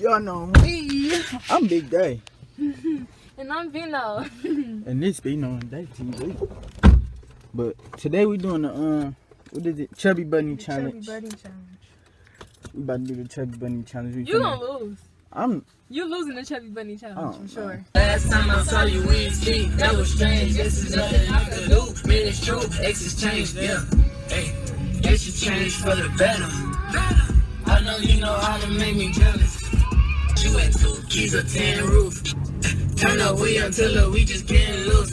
Y'all know me. I'm Big Day. and I'm Vino. and this be on Day TV. But today we doing the um what is it? Chubby Bunny The challenge. Chubby Bunny challenge. We about to do the Chubby Bunny challenge. We You finna- gonna lose. I'm You losing the Chubby Bunny challenge Oh, for sure. Last time I saw you, we ain't speak. That was strange. This is nothing I could do. Man, it's true. Exes changed, yeah. Hey, guess you changed for the better. I know you know how to make me jealous. You had two keys, a tin roof. Turn the wheel until we just getting loose.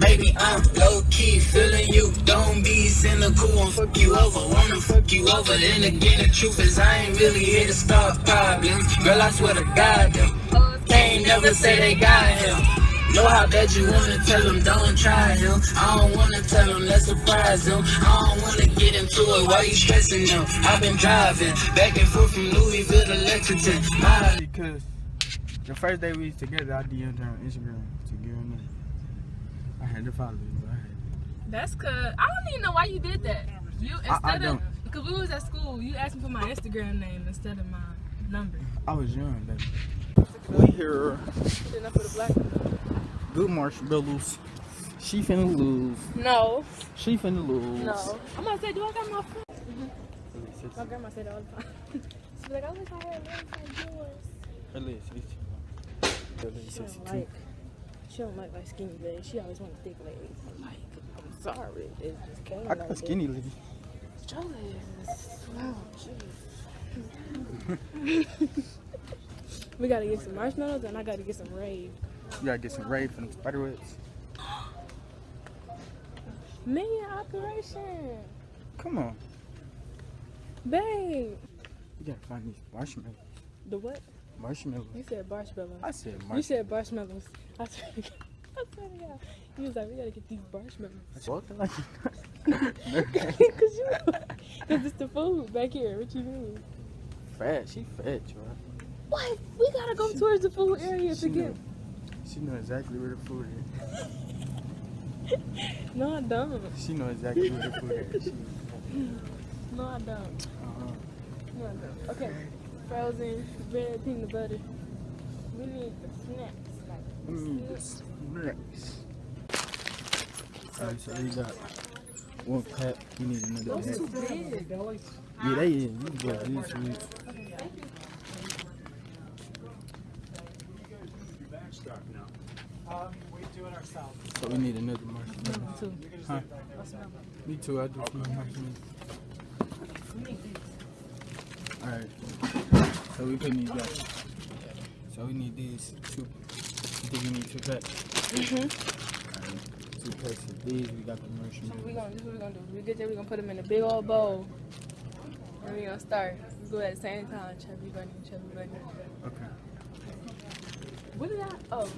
Baby, I'm low key feeling you. Don't be cynical and fuck you over. Wanna fuck you over. Then again, the truth is I ain't really here to start problems. Girl, I swear to God, them. They ain't never say they got him. Know how bad you wanna tell them, don't try him. I don't wanna tell them, let's surprise them. I don't wanna get into it while you stressing them. I've been driving back and forth from Louisville to Lexington. My because the first day we was together, I DM'd her on Instagram to give her a name. I had to follow you, but I had That's cause I don't even know why you did that. You I instead of don't. because we was at school, you asked me for my Instagram name instead of my number. I was young, baby. We here. Good enough for the. Good marshmallows. She finna lose. No, She finna lose. no. I'm gonna say, do I got my phone? My grandma said all the time. She's like, I wish I had legs like yours. Her legs 62. Her legs She don't like, she don't like my skinny legs. She always want thick legs. I'm like, I'm sorry, it just came I like got that. skinny legs. Your legs, wow, jeez. we gotta get some marshmallows and I gotta get some rave. You gotta get some raid from the spider webs. Million operation, Come on. babe. You gotta find these marshmallows. The what? Marshmallows. You said marshmallows. I said You marshmallows. said marshmallows. I swear to God. I swear to God. You was like, we gotta get these marshmallows. Walking like Cause you, cause it's the food back here. What you mean? fat. She fat, you What? We gotta go towards the food area She to get. know, she know exactly where the food is. No, I don't. She knows exactly where to put is. She, No, I don't. uh-huh. No, I don't. Okay. Frozen red peanut butter. We need the snacks. Like Let me eat this next. Alright, so we got one pack. We need another those too pack. big. Yeah, they is. We got this week. So we need another marshmallow. Two. Huh? Me too. I do smell marshmallow. Alright. So we put these back. So we need these two. You think we need two packs? Mm-hmm. Two packs of these. We got the So we gonna, this is what we gonna do. We get there, we gonna put them in a big old bowl. And we gonna start. We go at the same time. Chubby bunny, chubby bunny. Okay. What did I? Oh,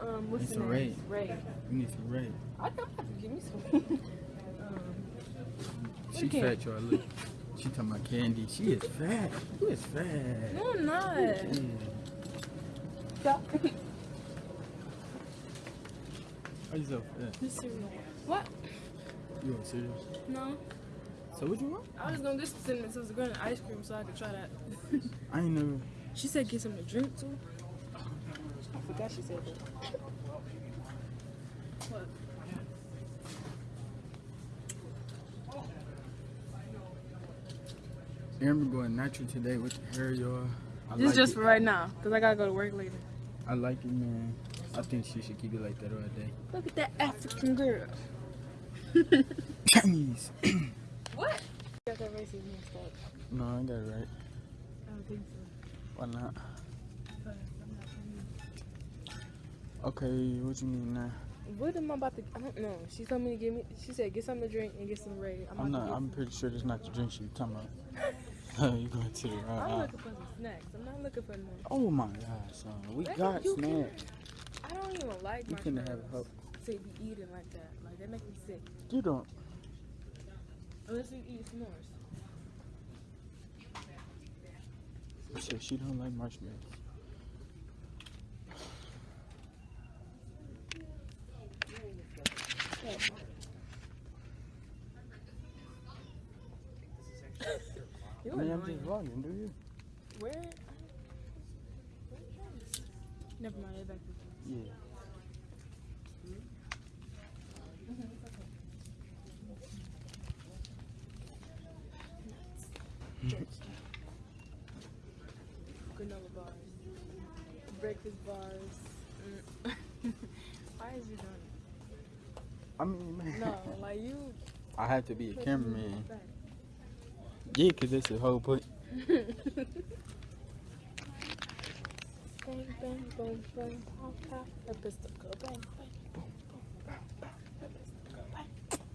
um, what's the name? Ray. We need some red. I think I'm to give me some. um, She fat, y'all. Look. She talking about candy. She is fat. Who is fat. no, I'm not. Yeah. Stop. Why you so fat? This cereal. What? You want serious? No. So what you want? I was gonna get some cinnamon toast and ice cream so I could try that. I ain't never. she said get some to drink too. I forgot she said that. What? Aaron going natural today with the hair, y'all. I This like just it. for right now, cause I gotta go to work later. I like it, man. I think she should keep it like that all day. Look at that African girl. Chinese. What? You Got that racist mixed up. no, I got it right. I don't think so. Why not? But I'm not sure. Okay, what you need now? What am I about to? I don't know. She told me to give me. She said get something to drink and get some Ray. I'm, I'm not. I'm pretty sure that's not the drink she talking about. you going to the wrong I'm looking for some snacks. I'm not looking for nothing. Oh my God, son. We Baby, got snacks. I don't even like You finna have hope. to be eating like that. Like that makes me sick. You don't. Unless you eat s'mores. Shit, she don't like marshmallows. I mean, I'm just vlogging, do you? Where? Never mind, it's back. Yeah. Granola bars. Breakfast bars. Mm. Why is you doing I mean, man. it? No, like you. I have to be a put cameraman. Yeah, because that's the whole point. bang, bang, boom, bang, pop, pop. A pistol go bang, bang, boom, boom, bang, bang. A pistol go bang.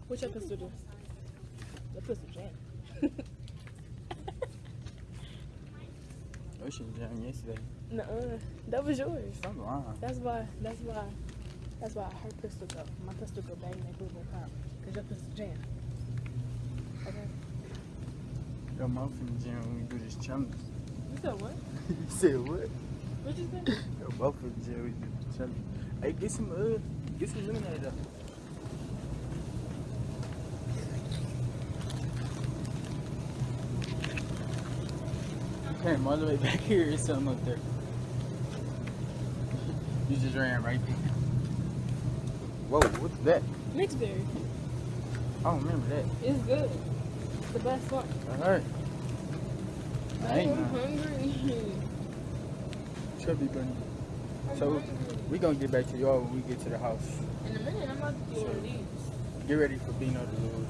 Which your pistol do? The pistol jam. Ocean Jam yesterday. Nuh-uh. That was yours. Wrong. That's why. That's why. That's why her pistol go. My pistol go bang, bang, boom, boom, pop. Cause your pistol jam. Okay. Yo, I'm from the gym when we do this challenge. You said what? you said what? What you say? Yo, both from the gym we do this challenge. Hey, get some, uh, get some lemonade up. Came all the way back here, it's something up there. You just ran right there. Whoa, what's that? Mixed berry. I don't remember that. It's good. The best one. Alright. I I'm ain't not. hungry. Chubby bunny. I'm So- hungry. We gonna get back to y'all when we get to the house. In a minute, I'm about to do one of these. Get ready for Bino to lose.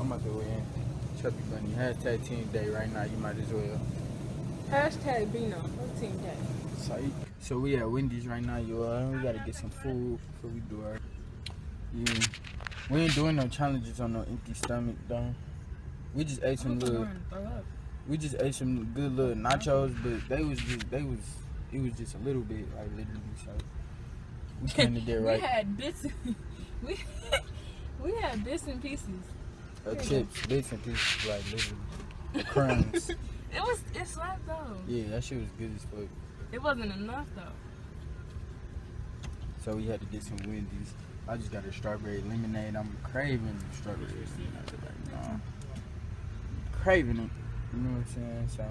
I'm about to go in. Chubby bunny. Hashtag team day right now. You might as well. Hashtag Bino. What's team day? Psych. So we at Wendy's right now, y'all. We gotta get some food before we do our. Yeah. We ain't doing no challenges on no empty stomach though. We just ate some little. We just ate some good little nachos, but they was just they was it was just a little bit like literally so. We came to get We had bits. we we had bits and pieces. Uh, chips, bits and pieces, like literally. The crumbs. It was it slapped though. yeah, that shit was good as fuck. It wasn't enough though. So we had to get some Wendy's. I just got a strawberry lemonade. I'm craving strawberry lemonade right now. Craving it. You know what I'm saying? So